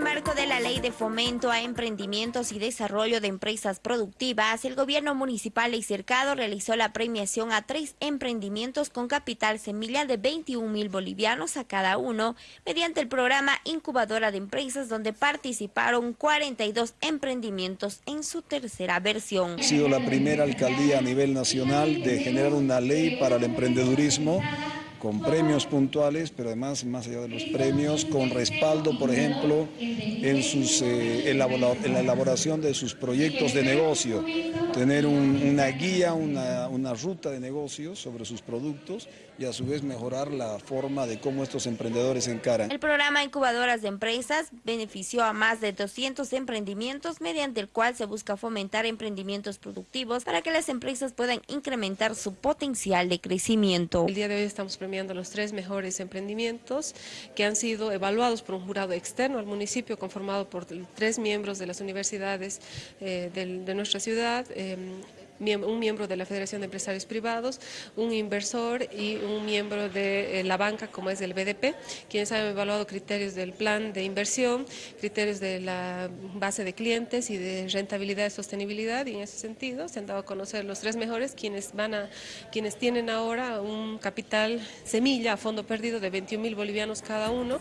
En marco de la Ley de Fomento a Emprendimientos y Desarrollo de Empresas Productivas, el gobierno municipal y cercado realizó la premiación a tres emprendimientos con capital semilla de 21 mil bolivianos a cada uno, mediante el programa Incubadora de Empresas, donde participaron 42 emprendimientos en su tercera versión. Ha sido la primera alcaldía a nivel nacional de generar una ley para el emprendedurismo con premios puntuales, pero además, más allá de los premios, con respaldo, por ejemplo, en, sus, eh, en la elaboración de sus proyectos de negocio, tener una guía, una, una ruta de negocios sobre sus productos y a su vez mejorar la forma de cómo estos emprendedores encaran. El programa Incubadoras de Empresas benefició a más de 200 emprendimientos mediante el cual se busca fomentar emprendimientos productivos para que las empresas puedan incrementar su potencial de crecimiento. El día de hoy estamos premiando los tres mejores emprendimientos que han sido evaluados por un jurado externo al municipio conformado por tres miembros de las universidades eh, de, nuestra ciudad, eh, un miembro de la Federación de Empresarios Privados, un inversor y un miembro de eh, la banca como es el BDP, quienes han evaluado criterios del plan de inversión, criterios de la base de clientes y de rentabilidad y sostenibilidad y en ese sentido se han dado a conocer los tres mejores quienes, van a, quienes tienen ahora un capital semilla a fondo perdido de 21 mil bolivianos cada uno.